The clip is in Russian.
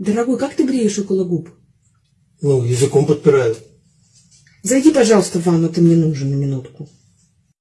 Дорогой, как ты греешь около губ? Ну, языком подпираю. Зайди, пожалуйста, в ванну, ты мне нужен на минутку.